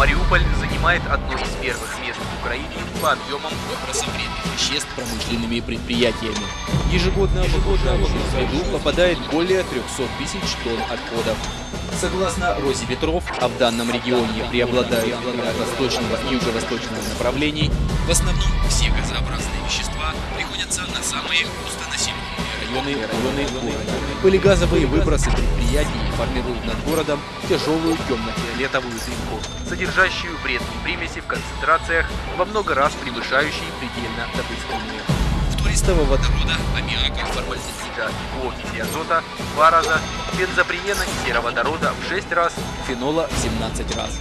Мариуполь занимает одно из первых мест в Украине по объемам выброса вредных веществ промышленными предприятиями. Ежегодно, ежегодно в среду попадает более 300 тысяч тонн отходов. Согласно Розе Ветров, а в данном регионе преобладают от восточного и юго-восточного направлений, в основном все газообразные вещества приходятся на самые густонаселенные районы, районы города. Полигазовые выбросы предприятий формируют над городом тяжелую темно-фиолетовую дымку, содержащую вредные примеси в концентрациях во много раз превышающие предельно допустимые. Фтористого водорода, аммиака, формальдегида окиси азота в два раза, бензоприена и сероводорода в 6 раз, фенола в 17 раз.